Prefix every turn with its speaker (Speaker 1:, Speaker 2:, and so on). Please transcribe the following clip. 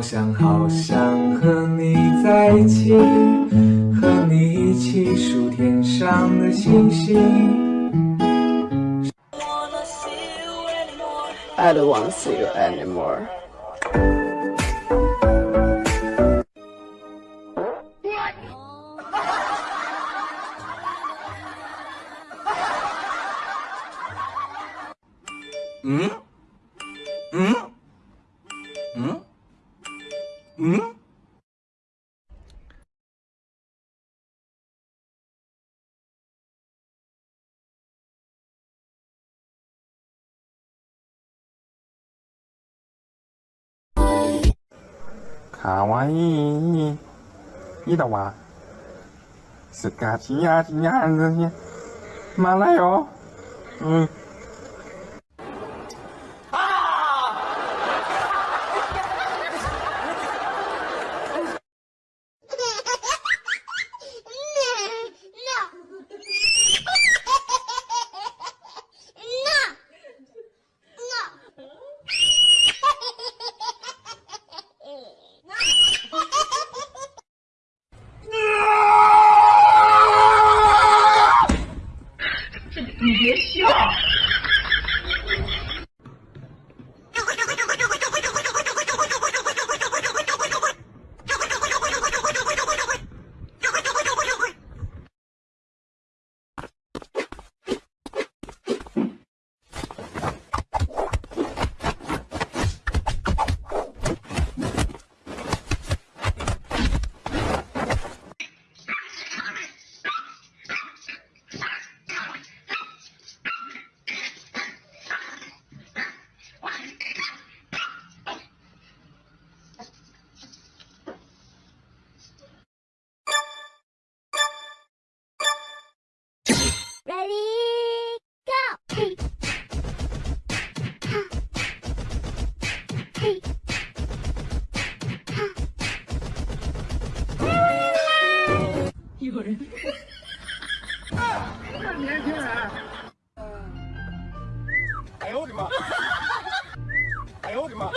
Speaker 1: 好想好想和你在一起，和你一起数天上的星星。
Speaker 2: I don't want to see you anymore.
Speaker 1: 응? 卡哇伊，伊的娃，斯嘎奇呀，
Speaker 3: 奇呀，
Speaker 4: 这些，马来哟，嗯。哎呦我的妈！